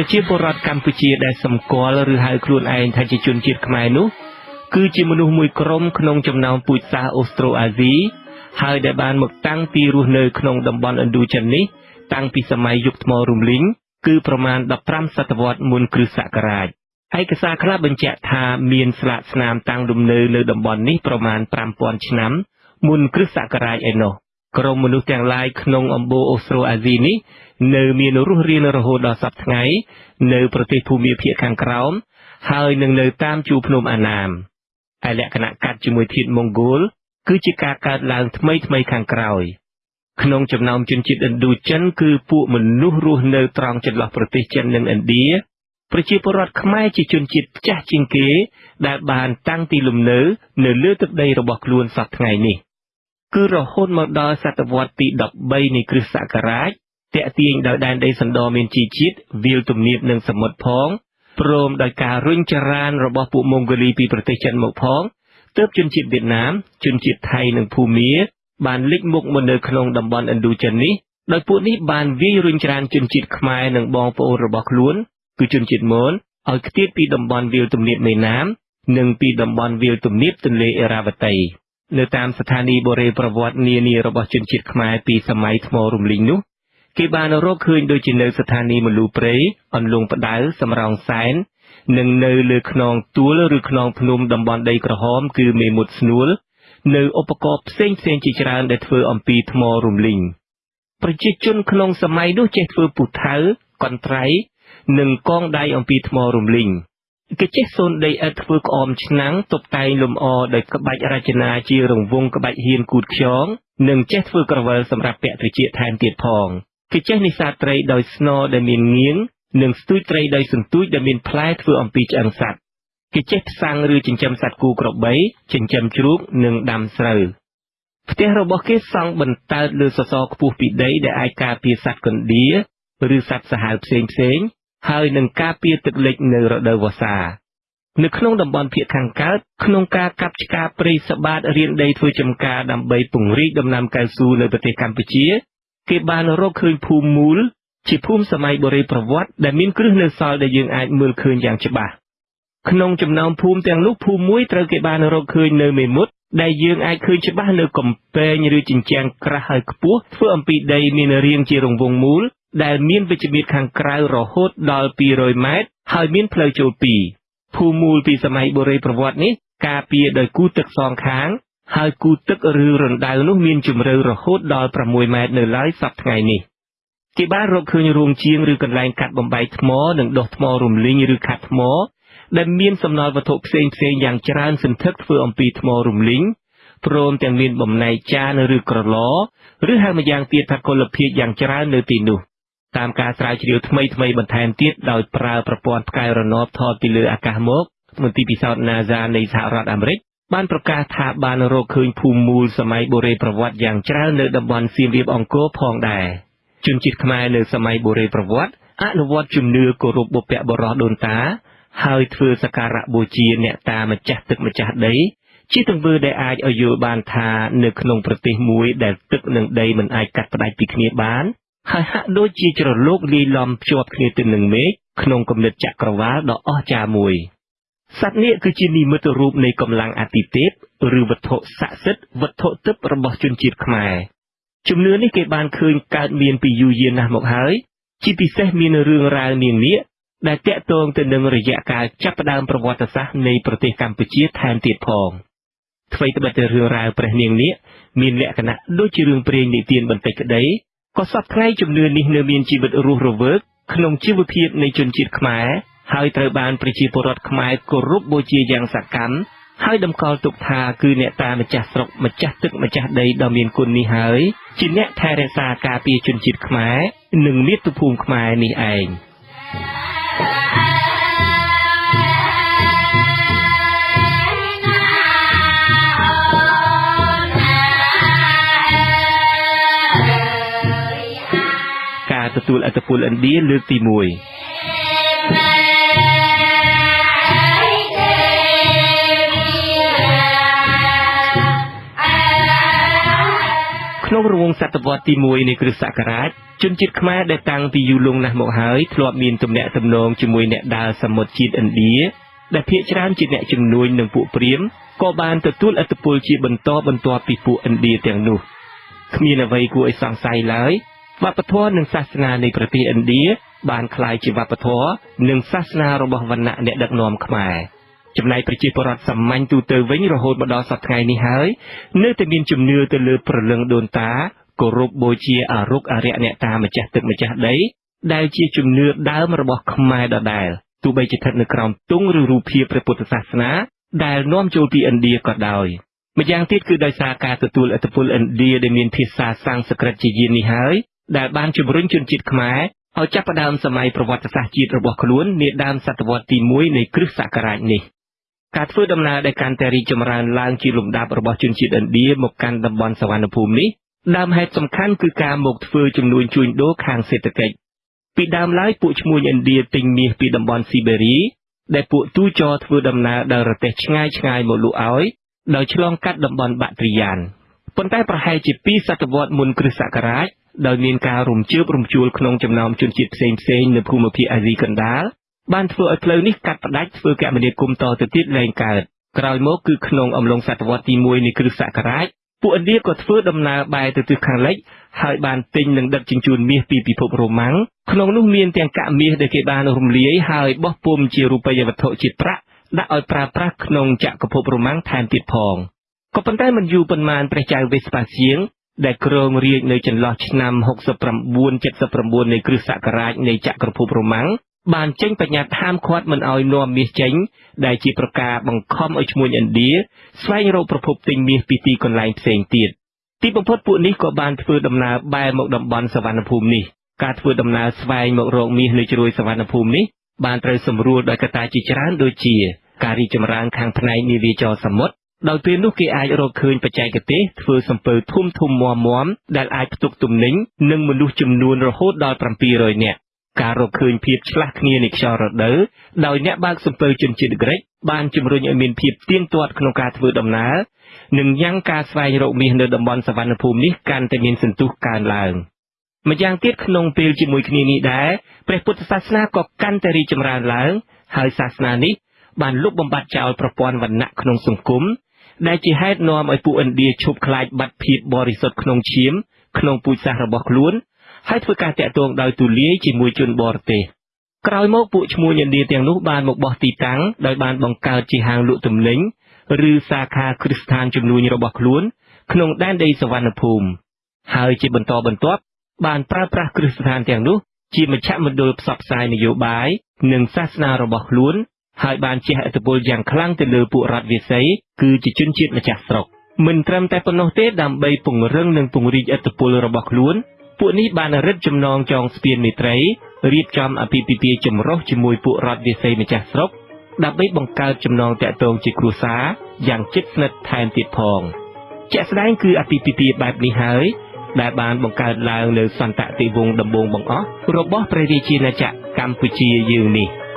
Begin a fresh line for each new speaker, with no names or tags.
ប្រជាពលរដ្ឋកម្ពុជាដែលសម្គាល់ឬហៅខ្លួនឯងថាជាជនជាតិខ្មែរនោះ គឺជាមនុស្សមួយក្រុមក្នុងចំណោមពូជសាសន៍អូស្ត្រូអាស៊ីហើយដែលបានមកតាំងទីរស់នៅក្នុងតំបន់ឥណ្ឌូចិននេះតាំងពីសម័យយុគថ្មរំលីងគឺប្រមាណ15សតវត្សមុនគ្រិស្តសករាជឯកសារខ្លះបញ្ជាក់ថាមានស្លាកស្នាមតាំងលំនៅ នៅតំបន់នេះប្រមាណ5000ឆ្នាំមុនគ្រិស្តសករាជឯណោះ ក្រុមមនុស្សទាំងឡាយក្នុងអំបូរអូស្ត្រូអាស៊ីនេះនៅមានរស់រានរហូតដល់សប្តាហ៍ថ្ងៃនៅប្រទេសភូមាភាគខាងក្រោមហើយនឹងនៅតាមជួរភ្នំអាណាមហើយលក្ខណៈកាត់ជាមួយធាតុម៉ុងហ្គោលគឺជាការកើតឡើងថ្មីថ្មីខាងក្រោយក្នុងចំណោមជនជាតិឥណ្ឌូចិនគឺពួកមនុស្សរស់នៅត្រង់ចន្លោះប្រទេសចិននិងឥណ្ឌាប្រជាពលរដ្ឋខ្មែរជាជនជាតិចាស់ជាងគេ ដែលបានតាំងទីលំនៅ នៅលើទឹកដីរបស់ខ្លួនសប្តាហ៍ថ្ងៃនេះ គឺរហូតមកដល់សតវត្សទី13នៃគ្រិស្តសករាជតាក់ទាញដោយដែនដីសណ្ដមានជីជាតិវាលទំនាបនិងសមុទ្រផងព្រមដោយការរុញច្រានរបស់ពួកម៉ុងហ្គូលីពីប្រទេសចិនមកផងទើបជនជាតិវៀតណាមជនជាតិថៃនិងភូមាបានលេចមុខមកនៅក្នុងតំបន់ឥណ្ឌូចិននេះដោយពួកនេះបានវាយរុញច្រានជនជាតិខ្មែរនិងបងប្អូនរបស់ខ្លួន គឺជនជាតិមនឲ្យខ្ទាតពីតំបន់វាលទំនាបមេណាម និងពីតំបន់វាលទំនាបទន្លេអេរ៉ាវតី នៅតាមស្ថានីយ៍បុរេប្រវត្តិនានារបស់ជនជាតិខ្មែរពីសម័យថ្មរំលីងនោះគេបានរកឃើញដូចជានៅស្ថានីយ៍មលូព្រៃអន្លង់ផ្ដៅសំរោងសែននិងនៅលើខ្នងទួលឬខ្នងភ្នំតំបន់ដីក្រហម គឺមេមត់ស្នួលនៅឧបករណ៍ផ្សេងផ្សេងជាច្រើនដែលធ្វើអំពីថ្មរំលីងប្រជាជនក្នុងសម័យនោះចេះធ្វើពុថៅកន្ត្រៃនិងកងដៃអំពីថ្មរំលីង គេចេះសូនដីឥដ្ឋធ្វើក្អមឆ្នាំងតុបតែងលម្អដោយក្បាច់រចនាជារង្វង់ក្បាច់ហៀនគូតខ្យងនិងចេះធ្វើក្រវិលសម្រាប់ពាក់ត្រចៀកថែមទៀតផងគេចេះនេសាទត្រីដោយស្នដែលមានងៀងនិងស្ទូចត្រីដោយសន្ទូចដែលមានផ្លែធ្វើអំពីឆ្អឹងសត្វគេចេះផ្សាំងឬចិញ្ចឹមសត្វគូក្របីចិញ្ចឹមជ្រូកនិងដាំស្រូវផ្ទះរបស់គេសង់បន្តើតលើសសរខ្ពស់ពីដីដែលអាចការពារសត្វកណ្ដៀឬសត្វសាហាវផ្សេងផ្សេង ហើយនឹងការពារទឹកលិចនៅរដូវវស្សានៅក្នុងតំបន់ភាគខាងកើតក្នុងការកាប់ឆ្ការព្រៃសបាតរៀនដីធ្វើចំការដើម្បីពង្រីកដំណាំកៅស៊ូនៅប្រទេសកម្ពុជា គេបានរកឃើញភូមិមូល ជាភូមិសម័យបុរេប្រវត្តិដែលមានគ្រឹះនៅសល់ដែលយើងអាចមើលឃើញយ៉ាងច្បាស់ក្នុងចំណោមភូមិទាំងនោះភូមិមួយត្រូវគេបានរកឃើញនៅមេមត់ដែលយើងអាចឃើញច្បាស់នៅកំពែងឬជញ្ជាំងក្រាស់ហើយខ្ពស់ធ្វើអំពីដីមានរាងជារង្វង់មូល ដែលមានវិជ្ជមានខាងក្រៅរហូតដល់200ម៉ែត្រហើយមានផ្លូវចូលពីរភូមិមូលពីសម័យបុរេប្រវត្តិនេះការពារដោយគូទឹកសងខាង ហើយគូទឹកឬរណ្ដៅនោះមានជម្រៅរហូតដល់6ម៉ែត្រនៅឡើយសប្តាហ៍ថ្ងៃនេះគេបានរកឃើញរោងជាងឬកន្លែងកាត់បំបែកថ្មនិងដុសថ្មរំលីងឬខាត់ថ្ម ដែលមានសំណល់វត្ថុផ្សេងផ្សេងយ៉ាងច្រើនសន្ធឹកធ្វើអំពីថ្មរំលីងព្រមទាំងមានបំណែកចានឬក្រឡឬហៅម្យ៉ាងទៀតថាគុលភាពយ៉ាងច្រើននៅទីនោះ តាមការស្រាវជ្រាវថ្មីថ្មីបន្ថែមទៀតដោយប្រើប្រព័ន្ធផ្កាយរណបថតពីលើអាកាសមកមន្ទីរពិសោធន៍ NASA នៃសហរដ្ឋអាមេរិកបានប្រកាសថាបានរកឃើញភូមិមូលសម័យបុរេប្រវត្តិយ៉ាងច្រើននៅតំបន់សៀមរាបអង្គរផងដែរជនជាតិខ្មែរនៅសម័យបុរេប្រវត្តិអនុវត្តជំនឿគោរពបុព្វបុរសដូនតា ហើយធ្វើសក្ការៈបូជាអ្នកតាម្ចាស់ទឹកម្ចាស់ដី ជាទង្វើដែលអាចឲ្យយល់បានថានៅក្នុងប្រទេសមួយដែលទឹកនិងដីមិនអាចកាត់ផ្ដាច់ពីគ្នាបាន ហើយហាក់ដូចជាជ្រលោកលាយឡំភ្ជាប់គ្នាទៅនឹងមេឃក្នុងគំនិតចក្រវាលដ៏អស្ចារ្យមួយសត្វនាគគឺជានិមិត្តរូបនៃកម្លាំងអាទិទេពឬវត្ថុស័ក្តិសិទ្ធិវត្ថុទឹករបស់ជនជាតិខ្មែរជំនឿនេះគេបានឃើញកើតមានពីយូរយារណាស់មកហើយជាពិសេសមានរឿងរ៉ាវនាងនាគដែលតាក់ទងទៅនឹងរយៈកាលចាប់ផ្ដើមប្រវត្តិសាស្ត្រនៃប្រទេសកម្ពុជាថែមទៀតផងអ្វីត្បិតតែរឿងរ៉ាវព្រះនាងនាគមានលក្ខណៈដូចជារឿងព្រេងនិទានបន្តិចក្តី ក៏សពថ្ងៃជំនឿនេះនៅមានជីវិតរស់រវើកក្នុងជីវភាពនៃជនជាតិខ្មែរហើយត្រូវបានប្រជាពលរដ្ឋខ្មែរគោរពបូជាយ៉ាងសកម្មហើយតម្កល់ទុកថាគឺអ្នកតាម្ចាស់ស្រុកម្ចាស់ទឹកម្ចាស់ដីដ៏មានគុណនេះហើយជាអ្នកថែរក្សាការពារជនជាតិខ្មែរនិងមាតុភូមិខ្មែរនេះឯង ទទួលអត្តពលឥណ្ឌាលើកទី1ខក្នុងរង្វង់សតវត្សទី1នៃគ្រិស្តសករាជជនជាតិខ្មែរដែលតាំងពីយូរលង់ណាស់មកហើយធ្លាប់មានទំនាក់ទំនងជាមួយអ្នកដើរសមុទ្រជាតិឥណ្ឌាដែលភាគច្រើនជាអ្នកជំនួញនឹងពួកព្រាហ្មណ៍ក៏បានទទួលឥទ្ធិពលជាបន្តបន្ទាប់ពីពួកឥណ្ឌាទាំងនោះគ្មានអ្វីគួរឲ្យសង្ស័យឡើយ វប្បធម៌និងសាសនានៃប្រទេសឥណ្ឌាបានคล้ายជាវប្បធម៌និងសាសនារបស់វណ្ណៈអ្នកដឹកនាំខ្មែរចំណែកប្រជាពលរដ្ឋសាមញ្ញទូទៅវិញរហូតមកដល់សប្តាហ៍នេះហើយនៅតែមានជំនឿទៅលើព្រលឹងដូនតាគោរពបូជាអរុកអរិយអ្នកតាម្ចាស់ទឹកម្ចាស់ដីដែលជាជំនឿដើមរបស់ខ្មែរដដែលទោះបីជាស្ថិតនៅក្រោមទង់ឬរូបភាពព្រះពុទ្ធសាសនាដែលនាំចូលពីឥណ្ឌាក៏ដោយម្យ៉ាងទៀតគឺដោយសារការទទួលឥទ្ធិពលឥណ្ឌាដែលមានភាសាសំស្ក្រឹតជាយាននេះហើយ ដែលបានជំរុញជនជាតិខ្មែរឲ្យចាប់ផ្ដើមសម័យប្រវត្តិសាស្ត្រជាតិរបស់ខ្លួននាដើមសតវត្សទី1នៃគ្រិស្តសករាជនេះការធ្វើដំណើរដែលកាន់តែរីកចម្រើនឡើងជាលំដាប់របស់ជនជាតិឥណ្ឌាមកកាន់តំបន់សវណ្ណភូមិនេះដើមហេតុសំខាន់គឺការមកធ្វើជំនួញជួញដូរខាងសេដ្ឋកិច្ចពីដើមឡើយពួកឈ្មួញឥណ្ឌាទិញមាសពីតំបន់ស៊ីបេរីដែលពួកទូចរធ្វើដំណើរដោយរទេះឆ្ងាយឆ្ងាយមកលក់ឲ្យដោយឆ្លងកាត់តំបន់បាក់ទ្រីយ៉ានប៉ុន្តែប្រហែលជា2សតវត្សមុនគ្រិស្តសករាជ ដោយមានការរំជើបរំជួលក្នុងចំណោមជនជាតិផ្សេងផ្សេងនៅភូមិភាគអាស៊ីកណ្ដាលបានធ្វើឲ្យផ្លូវនេះកាត់ផ្ដាច់ធ្វើគមនាគមន៍តទៅទៀតលែងកើតក្រោយមកគឺក្នុងអំឡុងសតវត្សទី1នៃគ្រិស្តសករាជពួកឥណ្ឌាក៏ធ្វើដំណើរបែរទៅទិសខាងលិចហើយបានទិញនិងដឹកជញ្ជូនមាសពីពិភពរ៉ូម៉ាំងក្នុងនោះមានទាំងកាក់មាសដែលគេបានរំលាយហើយបោះពុម្ពជារូបិយវត្ថុជាតិប្រាក់ដាក់ឲ្យប្រើប្រាស់ក្នុងចក្រភពរ៉ូម៉ាំងថែមទៀតផងក៏ប៉ុន្តែមិនយូរប៉ុន្មានព្រះចៅវេស្ប៉ាសៀង ដែលគ្រងរាជនៅចន្លោះឆ្នាំ69-79នៃគ្រិស្តសករាជនៃចក្រភពរ៉ូម៉ាំងបានចេញបញ្ញត្តិហាមឃាត់មិនឲ្យនាំមាសចេញ ដែលជាប្រការបង្ខំឲ្យឈ្មួញឥណ្ឌាស្វែងរកប្រភពទិញមាសពីទីកន្លែងផ្សេងទៀតទីបំផុតពួកនេះក៏បានធ្វើដំណើរបែរមកតំបន់សវណ្ណភូមិនេះការធ្វើដំណើរស្វែងមករកមាសនៅជ្រោយសវណ្ណភូមិនេះបានត្រូវសម្រួលដោយកត្តាជាច្រើនដូចជា ការរីកចម្រើនខាងផ្នែកនាវាចរសមុទ្រ ដោយពេលនោះគេអាចរកឃើញបច្ចេកទេសធ្វើសំពៅធំធំមាំមាំដែលអាចផ្ទុកទំនិញនិងមនុស្សចំនួនរហូតដល់700នាក់ការរកឃើញភាពឆ្លាស់គ្នានៃខ្យល់រដូវដោយអ្នកបើកសំពៅជនជាតិក្រិចបានជំរុញឲ្យមានភាពទៀងទាត់ក្នុងការធ្វើដំណើរនិងញ៉ាំងការស្វែងរកមាសនៅតំបន់សវណ្ណភូមិនេះកាន់តែមានសន្ទុះកើនឡើងម្យ៉ាងទៀតក្នុងពេលជាមួយគ្នានេះដែរព្រះពុទ្ធសាសនាក៏កាន់តែរីកចម្រើនឡើង ហើយសាសនានេះបានលុបបំបាត់ចោលប្រព័ន្ធវណ្ណៈក្នុងសង្គម ដែលជាហេតុនាំឲ្យពួកឥណ្ឌាឈប់ខ្លាចបាត់ភាពបរិសុទ្ធក្នុងឈាម ក្នុងពូជសាសន៍របស់ខ្លួន ហើយធ្វើការតាក់ទងដោយទូលាយជាមួយជនបរទេសក្រោយមកពួកឈ្មួញឥណ្ឌាទាំងនោះបានមកបោះទីតាំងដោយបានបង្កើតជាហាងលក់ទំនិញឬសាខាគ្រឹះស្ថានជំនួញរបស់ខ្លួន ក្នុងដែនដីសវណ្ណភូមិហើយជាបន្តបន្ទាប់បានប្រើប្រាស់គ្រឹះស្ថានទាំងនោះជាមជ្ឈមណ្ឌលផ្សព្វផ្សាយនយោបាយនិងសាសនារបស់ខ្លួន ហើយបានជះឥទ្ធិពលយ៉ាងខ្លាំងទៅលើពួករដ្ឋវិស័យគឺជាជនជាតិម្ចាស់ស្រុកមិនត្រឹមតែប៉ុណ្ណោះទេដើម្បីពង្រឹងនិងពង្រីកឥទ្ធិពលរបស់ខ្លួនពួកនេះបានរឹតចំណងចងស្ពានមេត្រីរៀបចំអភិពិពាហ៍ចម្រុះជាមួយពួករដ្ឋវិស័យម្ចាស់ស្រុកដើម្បីបង្កើតចំណងតាក់ទងជាគ្រួសារយ៉ាងជិតស្និទ្ធថែមទៀតផងជាក់ស្ដែងគឺអភិពិពាហ៍បែបនេះហើយដែលបានបង្កើតឡើងនៅសន្តតិវង្សដំបូងបង្អស់របស់ព្រះរាជាណាចក្រកម្ពុជាយើងនេះ។